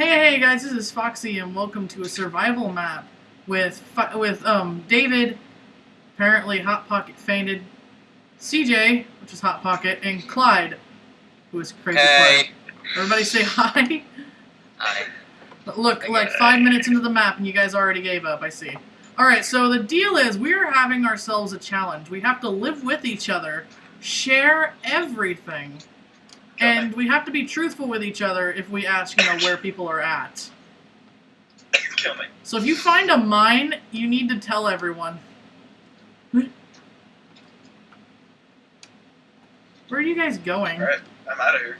Hey, hey guys, this is Foxy, and welcome to a survival map with with um David, apparently Hot Pocket fainted, CJ, which is Hot Pocket, and Clyde, who is crazy Hey. Clyde. Everybody say hi. Hi. But Look, like five minutes into the map, and you guys already gave up. I see. All right, so the deal is we are having ourselves a challenge. We have to live with each other, share everything, and we have to be truthful with each other if we ask, you know, where people are at. Kill me. So if you find a mine, you need to tell everyone. Where are you guys going? Alright, I'm out of here.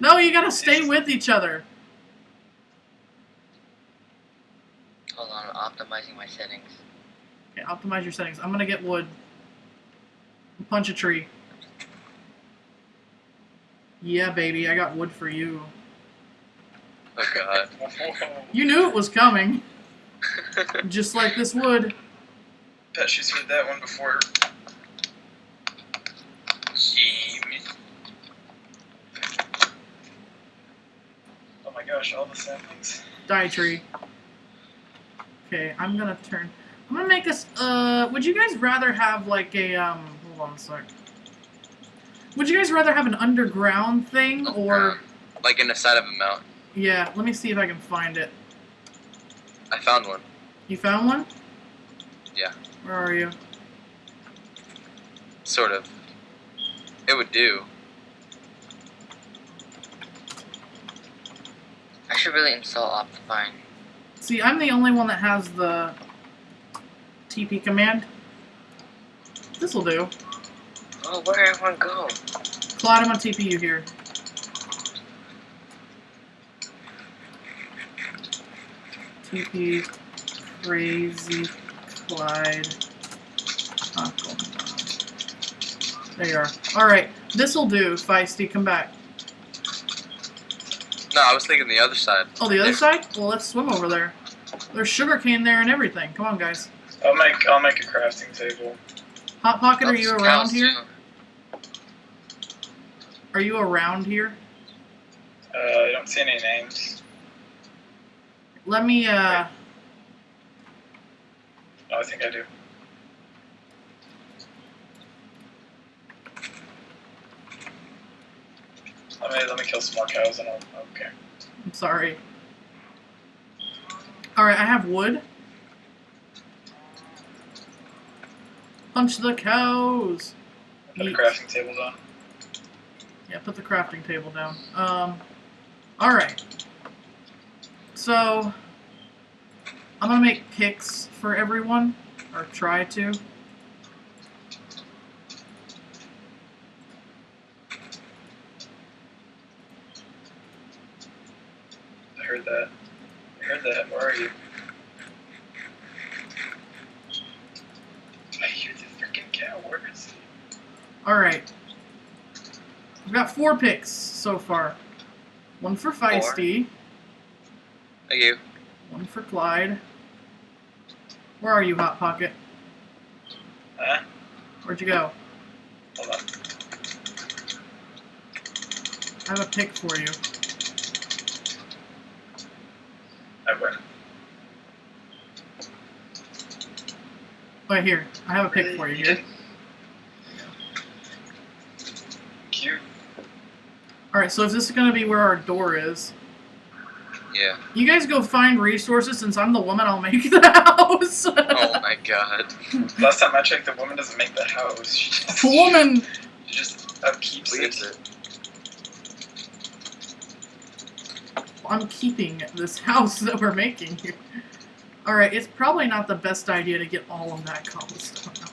No, you gotta stay with each other. Hold on, I'm optimizing my settings. Okay, optimize your settings. I'm gonna get wood. Punch a tree. Yeah, baby, I got wood for you. Oh god. You knew it was coming. Just like this wood. Bet she's heard that one before. Jimmy. Oh my gosh, all the saplings. Die tree. Okay, I'm gonna turn. I'm gonna make this. Uh, would you guys rather have like a um? Hold on a sec. Would you guys rather have an underground thing or? Like in the side of a mountain. Yeah, let me see if I can find it. I found one. You found one? Yeah. Where are you? Sort of. It would do. I should really install Optifine. See, I'm the only one that has the TP command. This'll do. Oh, where did everyone go? Clyde, I'm gonna TP you here. TP crazy Clyde. Aquaman. There you are. Alright, this'll do, Feisty, come back. No, I was thinking the other side. Oh, the other There. side? Well, let's swim over there. There's sugar cane there and everything. Come on, guys. I'll make I'll make a crafting table. Hot Pocket, are you around here? too. Are you around here? Uh, I don't see any names. Let me, uh... Oh, I think I do. Let me let me kill some more cows and I'll okay. I'm sorry. Alright, I have wood. Punch the cows! Put Yeet. crafting table down. Yeah, put the crafting table down. Um, alright. So, I'm gonna make picks for everyone, or try to. I heard that. I heard that. Where are you? I hear the freaking cow. Where is he? Alright. Four picks so far. One for Feisty, Thank you. one for Clyde. Where are you, Hot Pocket? Huh? Where'd you go? Hold on. I have a pick for you. I win. Oh, here. I have a pick for you here. Alright, so if this is gonna be where our door is, Yeah. you guys go find resources since I'm the woman, I'll make the house. Oh my god. Last time I checked, the woman doesn't make the house. She just, woman! She just upkeeps Leaves it. it. I'm keeping this house that we're making here. Alright, it's probably not the best idea to get all of that cobblestone out.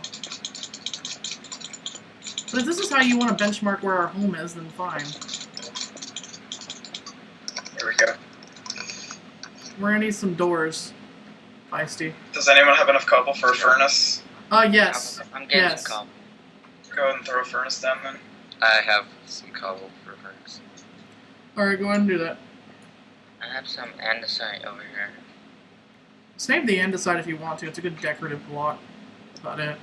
But if this is how you want to benchmark where our home is, then fine. Here we go. We're gonna need some doors. Feisty. Does anyone have enough cobble for a furnace? Uh, yes. I'm, I'm getting Yes. some cobble. Go ahead and throw a furnace down then. I have some cobble for a furnace. Alright, go ahead and do that. I have some andesite over here. Save the andesite if you want to. It's a good decorative block. That's about it.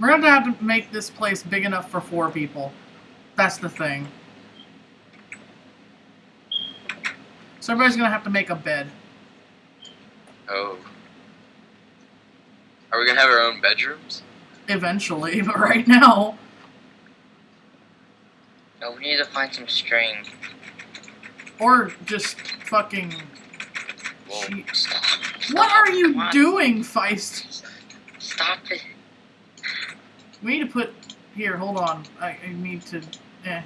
We're gonna have to make this place big enough for four people. That's the thing. So everybody's gonna have to make a bed. Oh. Are we gonna have our own bedrooms? Eventually, but right now. No, we need to find some string. Or just fucking. Well, She- Stop. What are you doing, Feist? Stop it. We need to put. Here, hold on. I, I need to. Eh.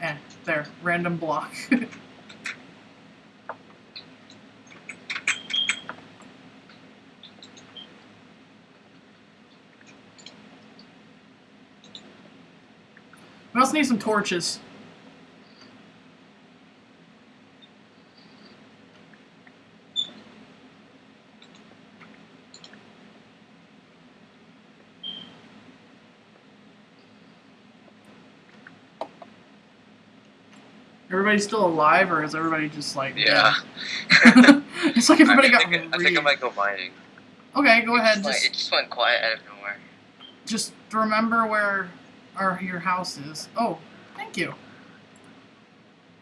Eh. There. Random block. need some torches. Everybody's still alive, or is everybody just like. yeah. it's like everybody I, got. think, I think I might go mining. Okay, go It ahead. just went- Just, it just went quiet out of nowhere. just remember where our your house is. Oh, thank you.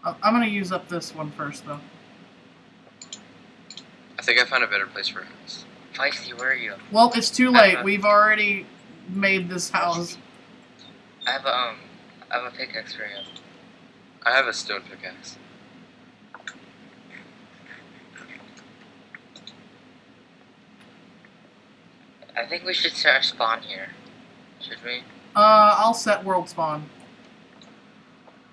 I- I'm gonna use up this one first, though. I think I found a better place for a house. Feisty, where are you? Well, it's too late. Uh-huh. We've already made this house. I have a, um, I have a pickaxe for you. I have a stone pickaxe. I think we should start a spawn here. Should we? Uh, I'll set world spawn.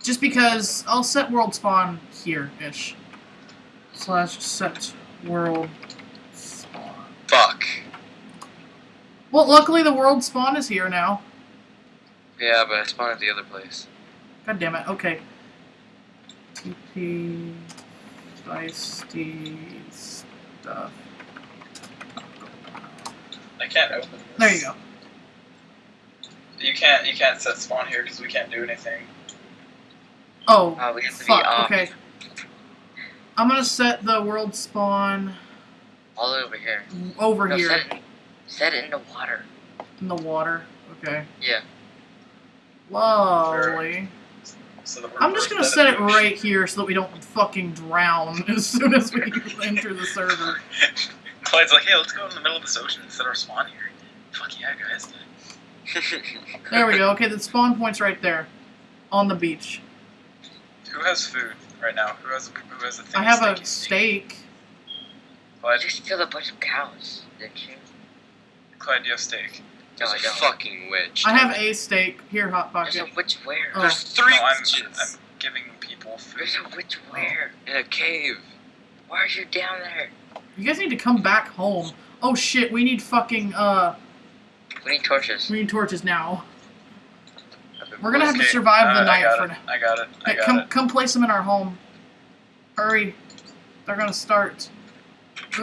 Just because I'll set world spawn here ish. Slash set world spawn. Fuck. Well, luckily the world spawn is here now. Yeah, but I spawned at the other place. God damn it. Okay. TP feisty stuff. I can't open this. There you go. You can't. You can't set spawn here because we can't do anything. Oh, Uh, we be fuck. Okay. I'm gonna set the world spawn All over here. over No, here set it, set it in the water. in the water. Okay. Yeah. Lovely. So I'm just gonna set it right here so that we don't fucking drown as soon as we enter the server. Clyde's like, hey, let's go in the middle of this ocean and set our spawn here. Fuck yeah, guys. There we go. Okay, the spawn point's right there, on the beach. Who has food right now? Who has who has a thing? I have a steak? steak. You just killed a bunch of cows, didn't you? Clyde, do you have steak? No, There's I a don't. fucking witch. I have a steak here, hot Pocket. There's a witch where? Oh. There's three no, I'm, witches I'm giving people food. There's a witch where? in a cave. Why are you down there? You guys need to come back home. Oh shit, we need fucking uh, We need torches. we need torches now. We're gonna have to survive the uh, night I got for it. now. I got it. I got come it. come place them in our home. Hurry, they're gonna start.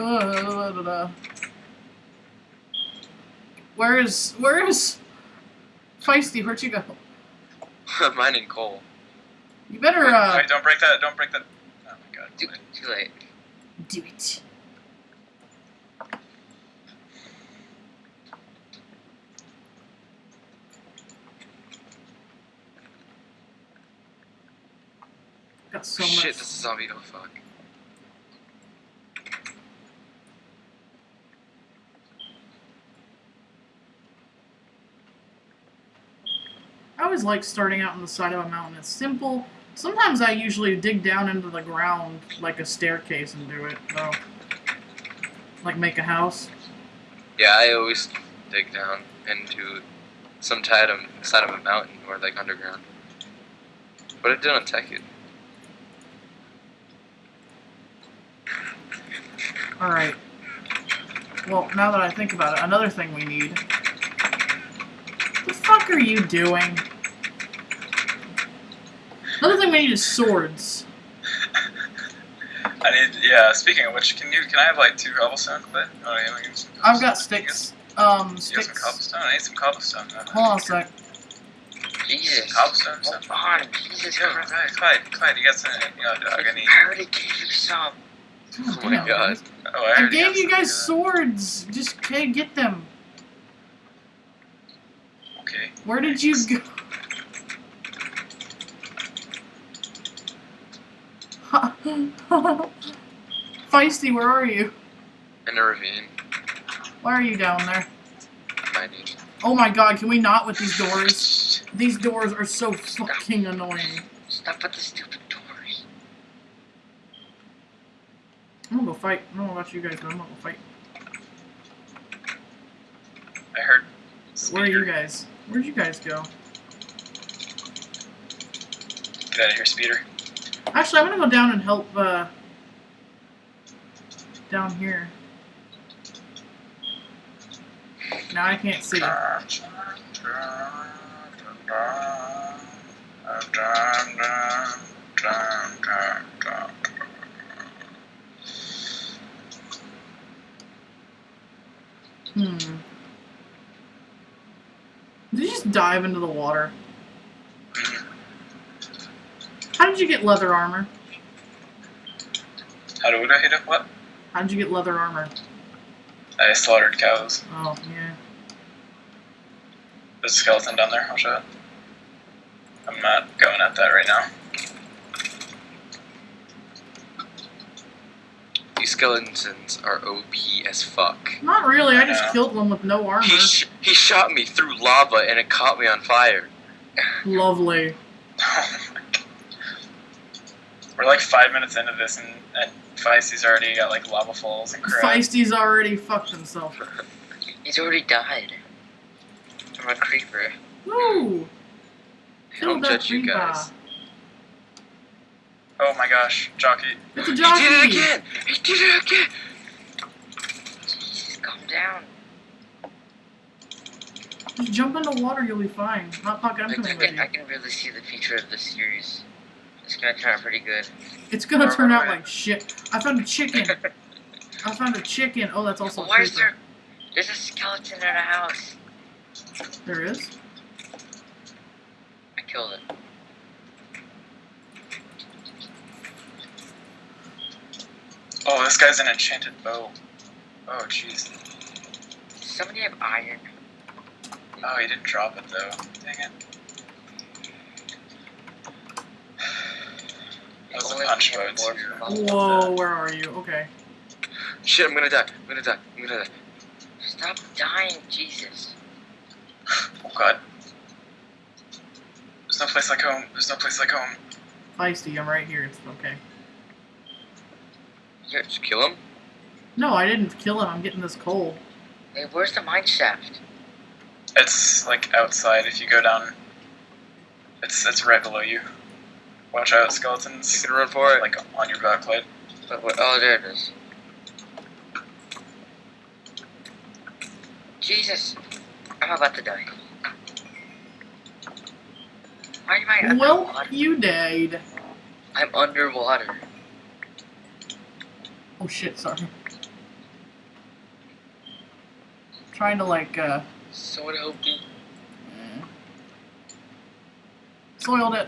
Where is where is Feisty? Where'd you go? mining coal. You better Wait, uh wait, don't break that. Don't break that. Oh my god. Too, too late. do it. Got so Shit, much. this is zombie. Oh fuck. I always like starting out on the side of a mountain. It's simple. Sometimes I usually dig down into the ground like a staircase and do it, though. Like make a house. Yeah, I always dig down into some side of, side of a mountain or like underground. But I did on Tekkit. Alright. Well, now that I think about it, another thing we need. What the fuck are you doing? Another thing we need is swords. I need. Yeah. Speaking of which, can you? Can I have like two cobblestone, Clyde? Oh, yeah, we need some I've got cobblestone. You sticks. Um, got- You got some sticks. cobblestone. I need some cobblestone. Hold on a sec. Jesus. Cobblestone. Hold Some. on. Jesus Clyde, Christ. Clyde, Clyde, Clyde, you got some. You know, dog. I need. I already gave you some. Oh god Oh my god. Oh, I already gave you guys swords. Just okay, get them. Okay. Where did you go? Feisty, where are you? In a ravine. Why are you down there? Oh my god, can we not with these doors? These doors are so fucking annoying. Stop with the stupid doors. I'm gonna go fight. I don't know about you guys, but I'm gonna go fight. I heard. Where are you guys? Where'd you guys go? Get out of here, speeder. Actually, I'm gonna go down and help, uh... Down here. Now I can't see. Hmm. Did you just dive into the water? How did you get leather armor? How do I hit it? What? How did you get leather armor? I slaughtered cows. Oh, yeah. There's a skeleton down there. I'll show it. I'm not going at that right now. These skeletons are OP as fuck. Not really, I I just know. killed one with no armor. He, sh- he shot me through lava and it caught me on fire. Lovely. We're like five minutes into this, and, and Feisty's already got like lava falls and crap. Feisty's already fucked himself. He's already died. I'm a creeper. Woo! I don't Killed that judge you guys. Oh my gosh, jockey. It's a He jockey! did it again! He did it again! Jesus, calm down. Just jump into water, you'll be fine. Hot Pocket, I'm I, coming with can, you. I can really see the future of this series. It's gonna turn out pretty good. It's gonna Where turn out like shit. I found a chicken. I found a chicken. Oh, that's also a Why is creeper. there? There's a skeleton in a house. There is? I killed it. Oh, this guy's an enchanted bow. Oh jeez. Does somebody have iron? Oh, he didn't drop it though. Dang it. That was a Only punch bow too. Whoa, where are you? Okay. Shit, I'm gonna die. I'm gonna die. I'm gonna die. Stop dying, Jesus. Oh god. There's no place like home. There's no place like home. Feisty, I'm right here. It's okay. You're, Just kill him? No, I didn't kill him. I'm getting this coal. hey, where's the mine shaft? It's like outside. If you go down, it's it's right below you. Watch out, skeletons. You can run for it. Like on your backplate. But what, oh, there it is. Jesus, I'm about to die. Why am I Well, underwater? you died. I'm underwater. Oh shit, sorry. Trying to like, uh, help me. eh. soiled it.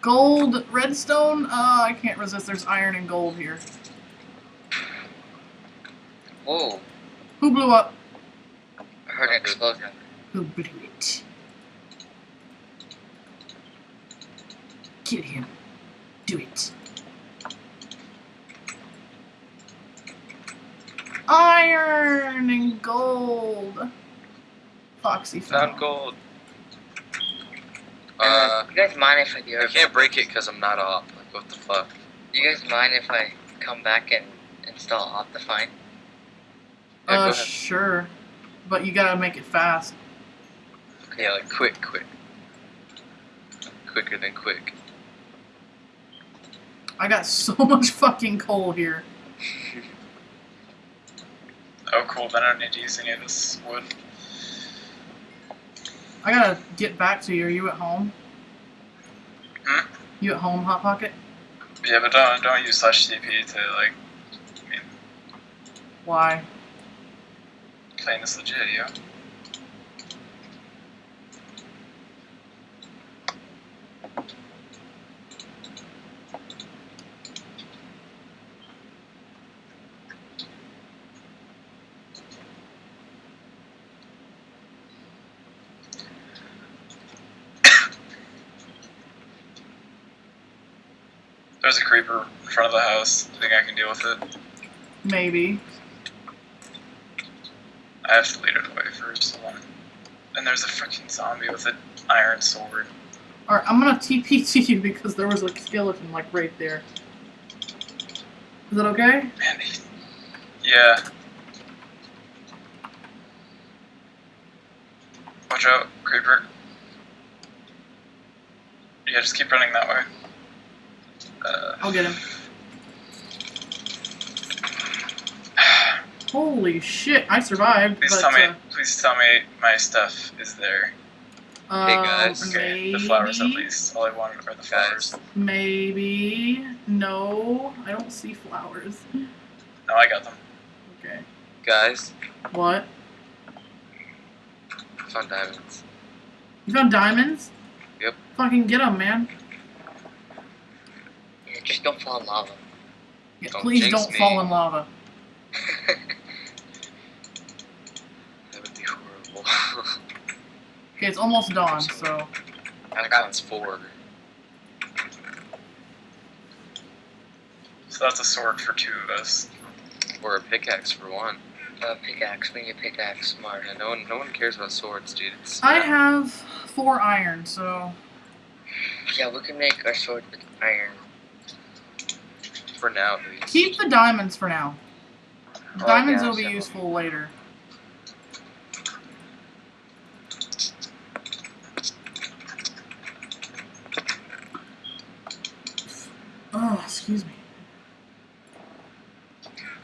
Gold, redstone? Uh, I can't resist. There's iron and gold here. Whoa, Who blew up? I heard an explosion. Who blew it? Kill him. Do it. Iron and gold. Foxy Found found. gold. Uh, Uh, you guys mind if I do I can't break it because I'm not op. Like, what the fuck? You guys mind if I come back and install Optifine? Yeah, go Uh, ahead. sure. But you gotta make it fast. Yeah, like quick, quick. Quicker than quick. I got so much fucking coal here. Oh cool. Then I don't need to use any of this wood. I gotta get back to you. Are you at home? Hmm? You at home, Hot Pocket? Yeah, but don't don't use slash TP to like Why? playing this legit, yo. Creeper in front of the house. I think I can deal with it. Maybe. I have to lead it away first. Hold on. And there's a freaking zombie with an iron sword. Alright, I'm gonna TP to you because there was a skeleton like right there. Is that okay? Man, yeah. Watch out, creeper. Yeah, just keep running that way. Uh, I'll get him. Holy shit, I survived. please but, tell me, uh, please tell me my stuff is there. uh, guys. Okay, the flowers at least. All I wanted are the flowers. Maybe. No, I don't see flowers. No, I got them. Okay. Guys, What? I found diamonds. You found diamonds? Yep. Fucking get them, man. Yeah, just don't fall in lava. Yeah, Don't please don't me. fall in lava. That would be horrible. Okay, it's almost dawn, so. I got four. So that's a sword for two of us. Or a pickaxe for one. uh, pickaxe, we need a pickaxe, smart. Yeah, no one, no one cares about swords, dude. It's, I have four iron, so. Yeah, we can make our sword with iron. For now, at least. Keep the diamonds for now. Oh, Diamonds yeah, will be useful later. Oh, excuse me.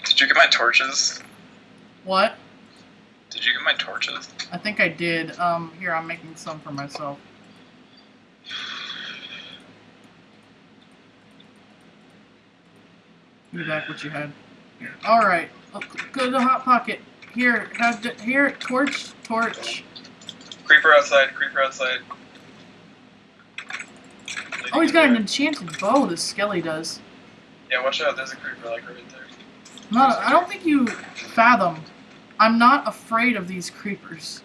Did you get my torches? What? Did you get my torches? I think I did. Um, here, I'm making some for myself. Give me back what you had. Alright. Oh, go to the hot pocket. Here, have the, here, torch, torch. Creeper outside, creeper outside. Oh, he's got an enchanted bow, this Skelly does. Yeah, watch out, there's a creeper like right there. No, I don't think you fathom. I'm not afraid of these creepers.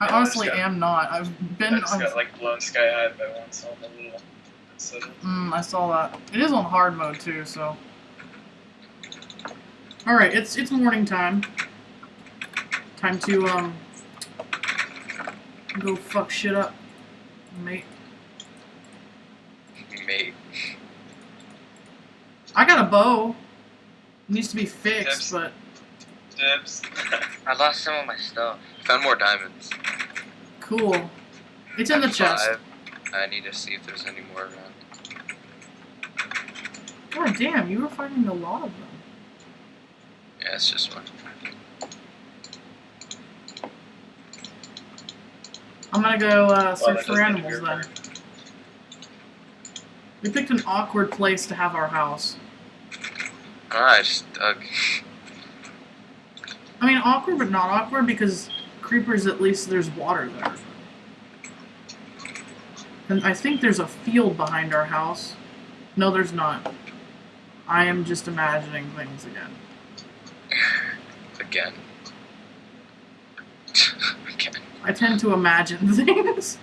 I Yeah, I honestly just got- am not. I've been I just got like blown sky high by one, so I'm a little. Mm, I saw that. It is on hard mode too, so. All right, it's it's morning time. Time to um go fuck shit up, mate. Mate. I got a bow. It needs to be fixed, Tips. but Dibs. I lost some of my stuff. Found more diamonds. cool. It's in the chest. five. I need to see if there's any more around. God damn, you were finding a lot of them. Yeah, it's just one. I'm gonna go uh, search that for does need to animals then. We picked an awkward place to have our house. Alright, just dug. I mean, awkward but not awkward because creepers, at least there's water there. And I think there's a field behind our house. No, there's not. I am just imagining things again. Again. Again. I tend to imagine things.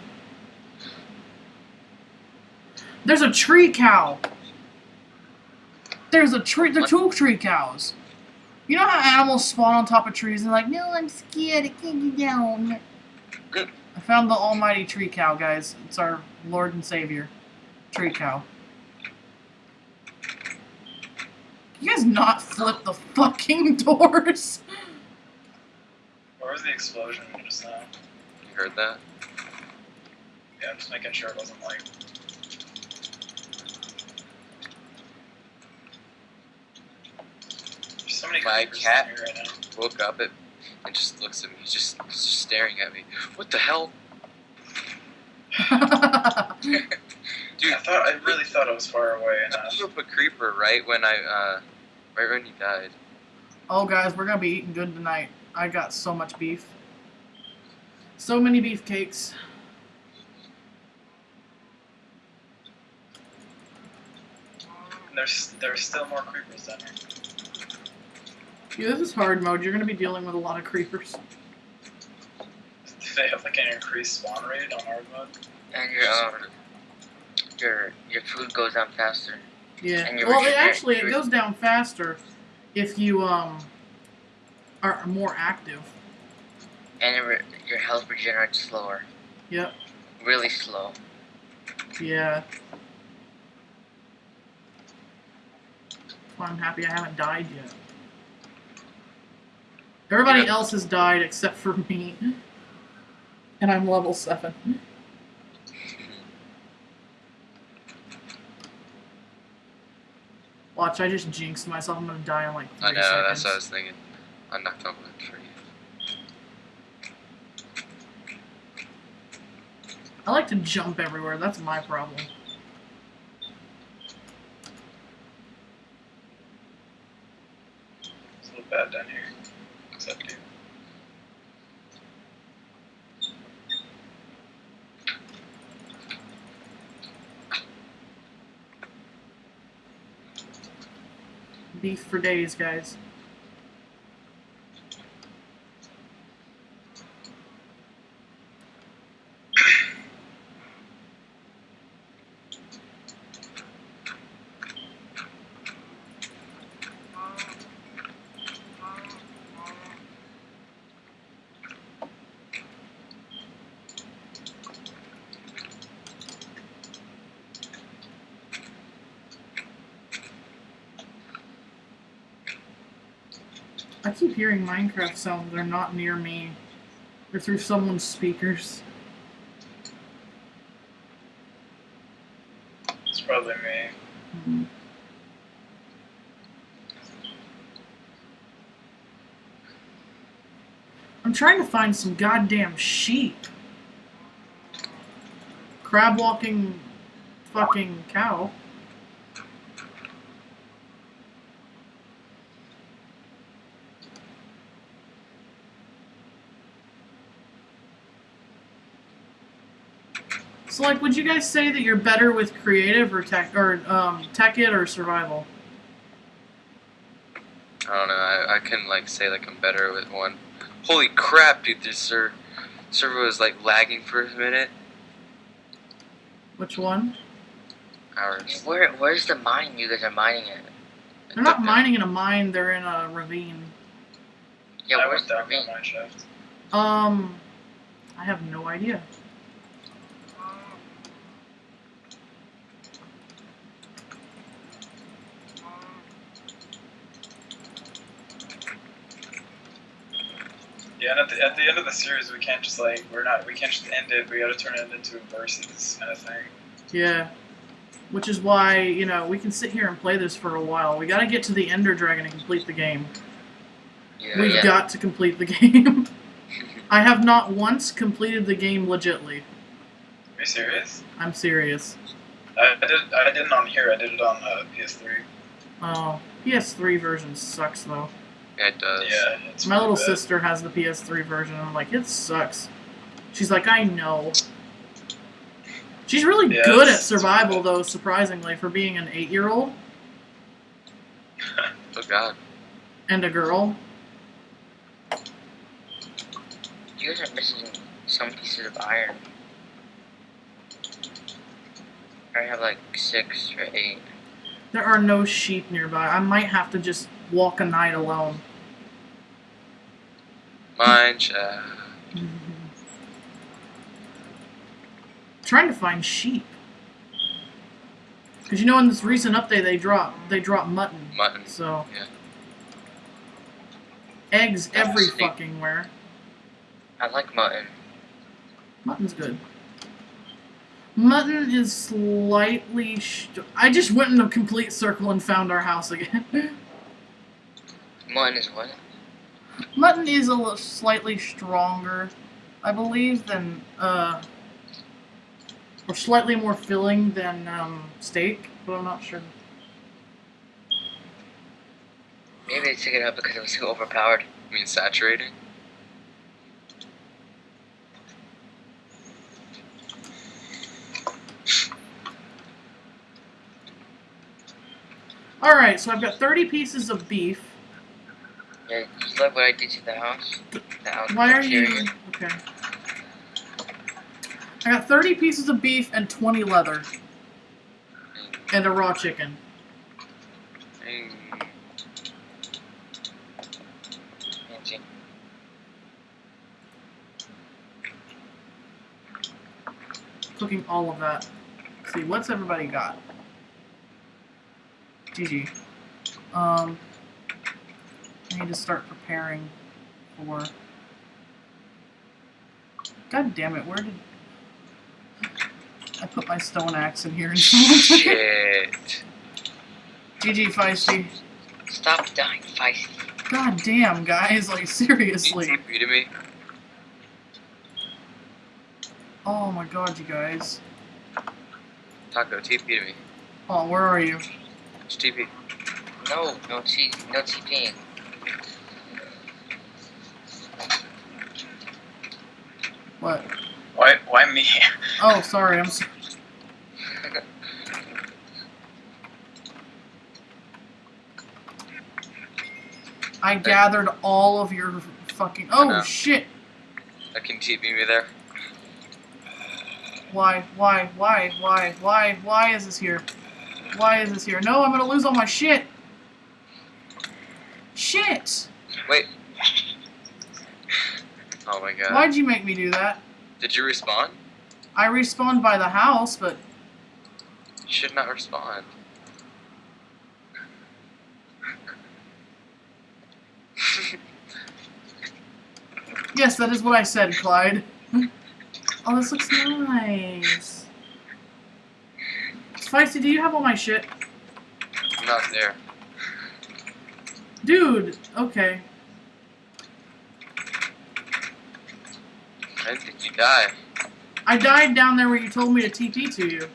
There's a tree cow. There's a tree. There are two tree cows. You know how animals spawn on top of trees and like, no, I'm scared. I can't get down. I found the almighty tree cow, guys. It's our Lord and Savior, tree cow. You guys not flip the fucking doors. Where was the explosion just now? You heard that? Yeah, I'm just making sure it wasn't like. There's so many My cat. right now. Woke up it and just looks at me. He's just, he's just staring at me. What the hell? Dude, I thought I really thought I was far away I enough. blew up a creeper right when I, uh, right when he died. Oh, guys, we're gonna be eating good tonight. I got so much beef. So many beefcakes. And there's there's still more creepers down here. Yeah, this is hard mode. You're gonna be dealing with a lot of creepers. Do they have like an increased spawn rate on hard mode? And your um, your your food goes down faster. Yeah. And Well, it actually it goes down faster if you um are more active. And it your health regenerates slower. Yep. Really slow. Yeah. Well, I'm happy I haven't died yet. Everybody Yeah. else has died except for me. And I'm level 7. Watch, I just jinxed myself. I'm gonna die in like three I know, seconds. that's what I was thinking. I'm not going for you. I like to jump everywhere. That's my problem. It's a little bad down here. Beef for days, guys. I keep hearing Minecraft sounds. They're not near me. They're through someone's speakers. It's probably me. Hmm. I'm trying to find some goddamn sheep. Crab walking fucking cow. Like, would you guys say that you're better with creative or tech or um, Tekkit or survival? I don't know. I, I couldn't like say like I'm better with one. Holy crap, dude! This ser- server was like lagging for a minute. Which one? Hours. Where where's the mine you guys are mining it? They're not mining in a mine. They're in a ravine. Yeah, I where's went the ravine? my shaft. Um, I have no idea. Yeah, and at the, at the end of the series, we can't just like we're not we can't just end it. We got to turn it into a versus kind of thing. Yeah. Which is why, you know, we can sit here and play this for a while. We gotta get to the Ender Dragon and complete the game. Yeah, We've yeah. got to complete the game. I have not once completed the game legitly. Are you serious? I'm serious. I, I did I didn't on here. I did it on uh, PS3. Oh, PS3 version sucks though. Yeah, it does. Yeah, it's My little bad. sister has the PS3 version, and I'm like, it sucks. She's like, I know. She's really Yeah, good at it's- it's survival, though, surprisingly, for being an eight year old Oh god. and a girl. You guys are missing some pieces of iron. I have like six or eight. There are no sheep nearby. I might have to just walk a night alone. Mine shaft. Mm-hmm. Trying to find sheep. Because you know, in this recent update, they drop they drop mutton. Mutton. So Yeah. eggs That's every fucking where. I like mutton. Mutton's good. Mutton is slightly. Sh- I just went in a complete circle and found our house again. Mutton is what? Mutton is a little slightly stronger, I believe, than uh, or slightly more filling than um, steak, but I'm not sure. Maybe they took it out because it was too overpowered. I mean saturated. All right, so I've got 30 pieces of beef. Yeah, you love what I did to the house? The house Why are you okay? I got 30 pieces of beef and 20 leather. and a raw chicken. Mm, Cooking all of that. Let's see, what's everybody got? GG. Um, need to start preparing for. God damn it! Where did I put my stone axe in here? And someone took it? Shit. GG feisty. Stop dying, feisty. God damn, guys! Like you seriously. TP to me? Oh my god, you guys. Taco, TP to me. Oh, where are you? It's TP. No, no T, no TPing. What? Why? Why me? Oh, sorry. I'm. So- I gathered all of your fucking. Oh shit! I can TP me there. Why? Why? Why? Why? Why? Why is this here? Why is this here? No, I'm gonna lose all my shit. Shit! Wait. Oh my god. Why'd you make me do that? Did you respawn? I respawned by the house, but You should not respawn. yes, that is what I said, Clyde. oh, this looks nice. Spicy, do you have all my shit? I'm not there. Dude, okay. I didn't you die. I died down there where you told me to TP to you.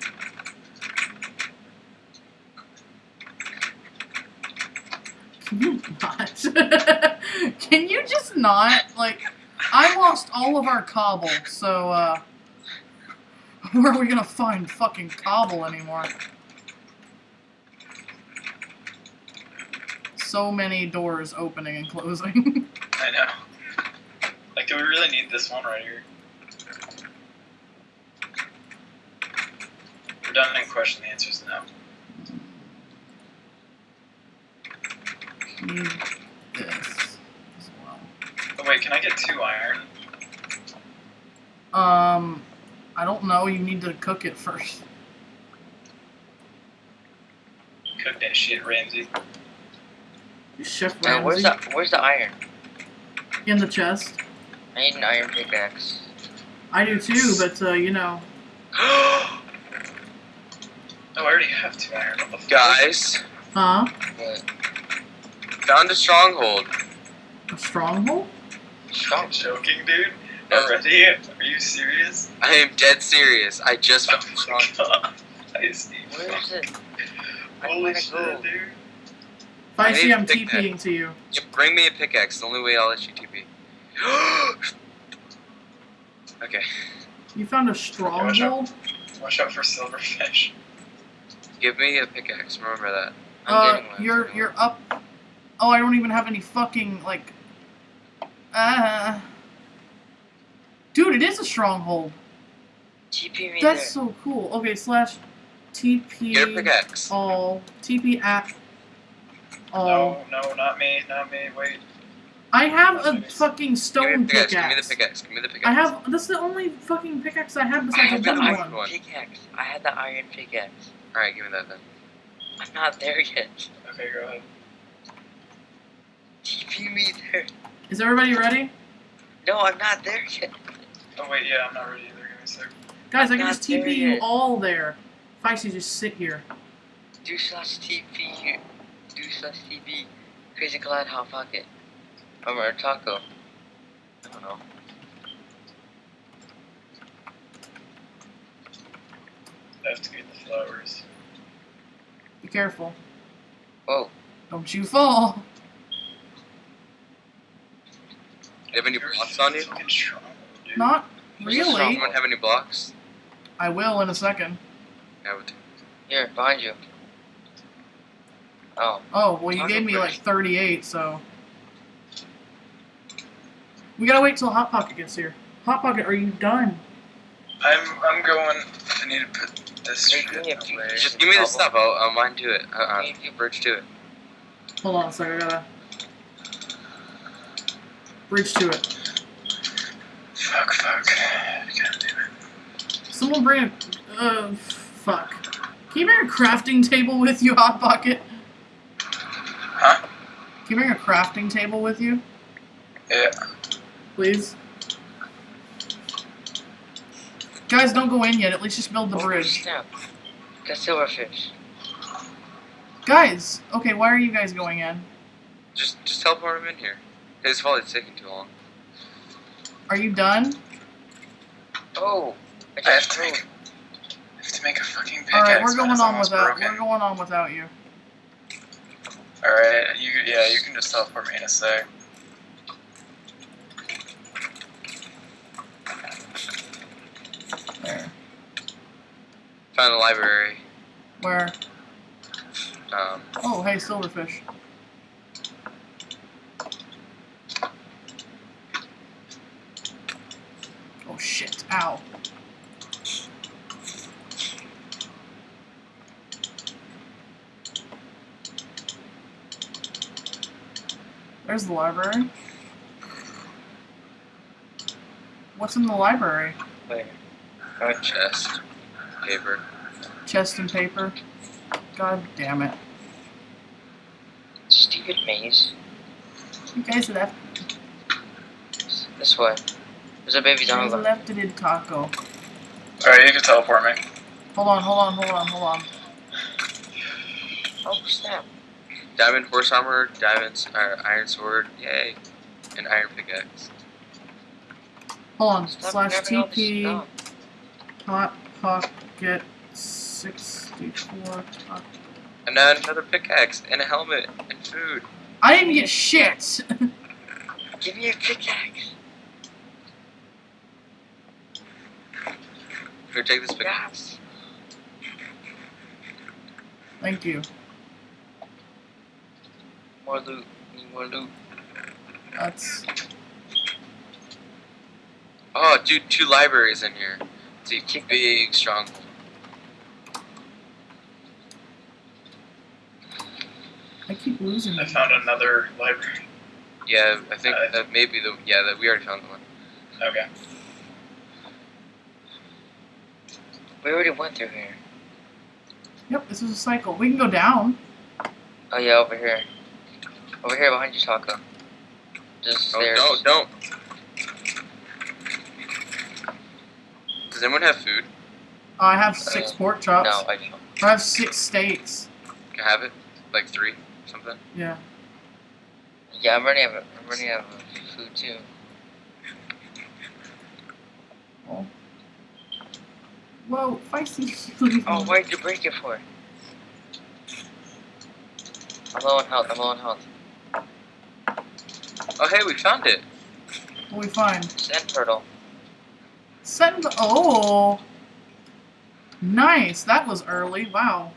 Can you not? Can you just not? Like, I lost all of our cobble, so, uh, where are we gonna find fucking cobble anymore? So many doors opening and closing. I know. Like, do we really need this one right here? Redundant question. The answer is no. Need this as well. Oh wait, can I get two iron? Um, I don't know. You need to cook it first. Cook that shit, Ramsay. Chef Uh, where's the Where's the iron? in the chest. I need an iron pickaxe. I do too, but uh, you know, oh, I already have two iron. What? Guys, huh? But found a stronghold. A stronghold? I'm joking, dude. Already? Are you serious? I am dead serious. I just Oh found a my stronghold. god. I see. where is it? Holy shit, go. dude. I Feisty, need I'm to pick that. TPing to you. Yeah, bring me a pickaxe. The only way I'll let you TP. okay. You found a stronghold? Watch out for silverfish. Give me a pickaxe. Remember that. I'm Uh, you're you're up. Oh, I don't even have any fucking like. Uh. Dude, it is a stronghold. TP me That's there. so cool. Okay, slash TP Get a pickaxe. all TP at all. No, no, not me, not me. Wait. I have a fucking Give stone pickaxe. pickaxe. Give me the pickaxe. Give me the pickaxe. I have. That's the only fucking pickaxe I have I besides had the the iron one. pickaxe. I had the iron pickaxe. Alright, give me that then. I'm not there yet. Okay, go ahead. TP me there. Is everybody ready? No, I'm not there yet. Oh wait, yeah, I'm not ready either. Give me a sec. Guys, I can just TP you yet. all there. Feisty, just sit here. Do slash TP. Here do slash TP. Crazy Clyde Hot Pocket. Um, or Taco. I don't know. I have to get the flowers. Be careful. Whoa. Don't you fall. Do you have any You're blocks on you? fucking. Not really. strong- Anyone have any blocks? I will in a second. I would. Here, behind you. Oh. Oh, well, you Taco gave me like 38, so. We gotta wait till Hot Pocket gets here. Hot Pocket, are you done? I'm I'm going. I need to put this Hey, shit give me away. Just give me the stuff. I'll, I'll mine to it. Uh, uh, Thank you. bridge to it. Hold on a second, I gotta bridge to it. Fuck, fuck. God damn it. Someone bring a uh fuck. Can you bring a crafting table with you, Hot Pocket? Huh? Can you bring a crafting table with you, Yeah. Please? Guys, don't go in yet. At least just build the Oh, bridge. snap. Got silverfish. Guys, okay, why are you guys going in? Just just teleport him in here. His fault it's taking too long. Are you done? Oh, I I have to make. I have to make a fucking pickaxe. All right, we're going on without. broken. We're going on without you. All right, you yeah, you can just teleport me in a sec. There. Found the library. Where? Um, Oh, hey, silverfish. Oh shit! Ow. There's the library. What's in the library? Wait. chest, paper. Chest and paper. God damn it. Stupid maze. You guys left. This way. There's a baby You guys down left it in taco. All right, you can teleport me. Hold on, hold on, hold on, hold on. Oh, snap. Diamond horse armor, diamonds, uh, iron sword, yay, and iron pickaxe. Hold on. Stop Slash grabbing all this TP stuff. hot pocket four. And then another pickaxe, and a helmet, and food. I didn't get shit. Give me a pickaxe. Here, take this pickaxe. Thank you. More loot. Need more loot. That's Oh, dude, two libraries in here. It's a big stronghold. I keep losing. I them. found another library. Yeah, I think Uh, that may be the yeah that we already found the one. Okay. We already went through here. Yep, this is a cycle. We can go down. Oh yeah, over here. Over here behind you, Taco. Just Oh, stairs. don't don't. Does anyone have food? I have six Uh, pork chops. No, I don't. I have six steaks. Can I have it? Like three, something. Yeah. Yeah, I'm running out of, I'm running out of food too. Whoa, feisty. Oh, why'd you break it for? I'm low on health, I'm low on health. Oh hey, we found it. What we find? Sand turtle. Send. Oh. Nice. That was early. Wow.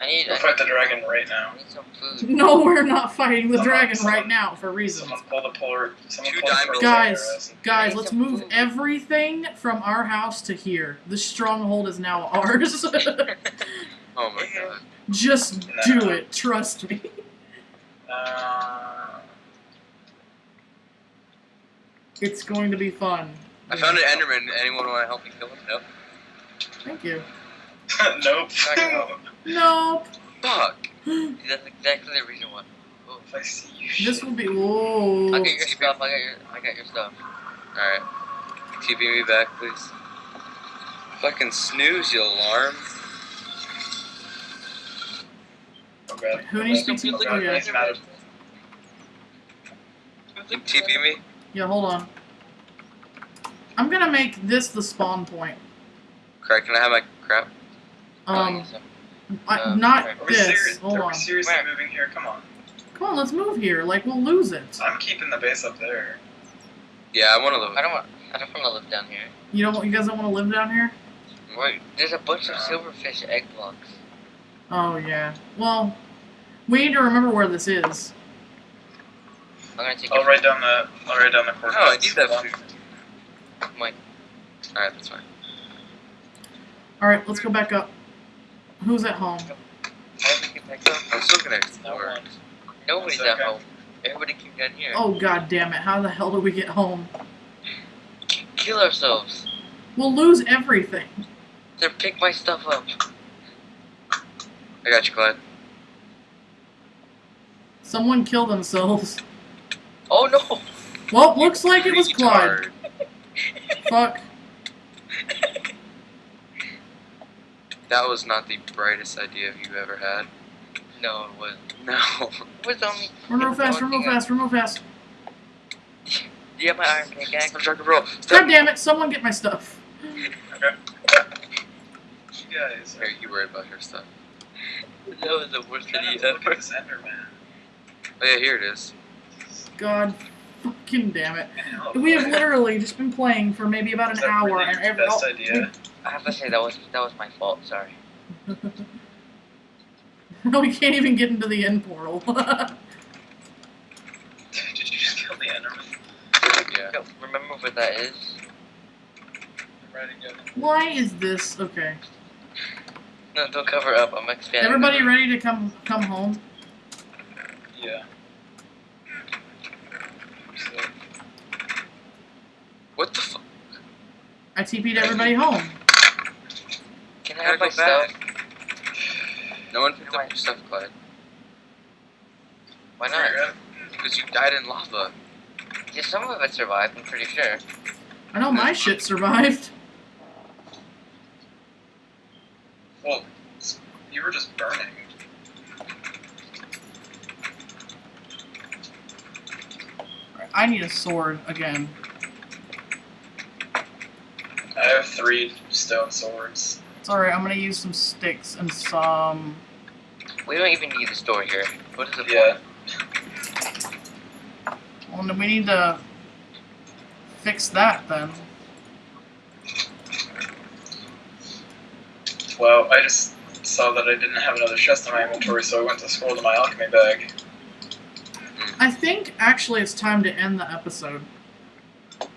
I need, Go I fight the dragon right now. need some food. No, we're not fighting the Someone- dragon someone- right now for reasons. Someone pull the polar. Someone Two pull the diamonds. pearls out of Guys, guys, let's move food. everything from our house to here. The stronghold is now ours. Oh my god. Just No. do it. Trust me. Uh, It's going to be fun. I found an Enderman. Anyone want to help me kill him? No. Thank you. nope. Dragon. Nope. Fuck. That's exactly the reason why. if I see you, This shit. will be. Whoa. I'll get your stuff, I got your, I got your stuff. All right. TP me back, please. Fucking snooze, you alarm. Oh god. Who needs to Oh TP? god, Oh, yeah. he's mad. TP me? Yeah, hold on. I'm gonna make this the spawn point. Craig, can I have my crap? Um, Oh, I, Uh, not Are this. serious? Hold Are on. we seriously Where? moving here? Come on. Come on, let's move here. Like we'll lose it. I'm keeping the base up there. Yeah, I want to live. I don't want, I don't want to live down here. You don't. You guys don't want to live down here? Wait, there's a bunch of silverfish egg blocks. Oh yeah. Well, we need to remember where this is. I'm gonna take I'll your write down the. I'll write down the No, I need that Hold food. Mike. All right, that's fine. All right, let's go back up. Who's at home? How did we get up? I'm still gonna No explore. one. Nobody's One at home. Everybody came down here. Oh god damn it! How the hell do we get home? Kill ourselves. We'll lose everything. Then pick my stuff up. I got you, Clyde. Someone killed themselves. Oh no! Well, looks like it was Clyde. Fuck. That was not the brightest idea you ever had. No, it was. No. It was only. Run real it was fast, the run real fast, run real fast. I- Do you have my iron pickaxe? Stop trying to roll. God damn it! Someone get my stuff. You guys. Are you worried about your stuff? That was the worst Trying not idea to look at ever. this Enderman. Oh yeah, here it is. God fucking damn it. We have literally just been playing for maybe about an hour really and every best oh, idea. I have to say that was that was my fault. Sorry. we, we can't even get into the end portal. Did you just kill the Enderman? Yeah. No, remember what that is? I'm ready to go. Why is this okay? No, don't cover up. I'm expanding. Everybody ready to come come home? Yeah. What the fuck? I TP'd everybody home. Can I have my back. stuff? No one picked Why? up your stuff, Clyde. Why not? Because you died in lava. Yeah, some of it survived. I'm pretty sure. I know my shit survived. Well, you were just burning. I need a sword again. I have three stone swords. It's alright, I'm gonna use some sticks and some. We don't even need the store here. What is the Yeah. point? Well, then we need to fix that then. Well, I just saw that I didn't have another chest in my inventory, so I went to scroll to my alchemy bag. Hmm. I think actually it's time to end the episode.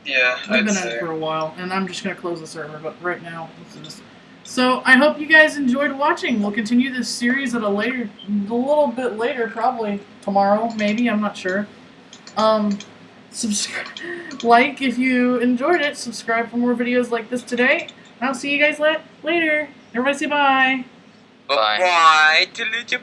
Yeah, We've I'd been at it for a while, and I'm just gonna close the server. But right now, let's do this. So I hope you guys enjoyed watching. We'll continue this series at a later, a little bit later, probably tomorrow, maybe. I'm not sure. Um, subscribe, like if you enjoyed it. Subscribe for more videos like this today. I'll see you guys la- later. Everybody say bye. Bye. Bye. Delete your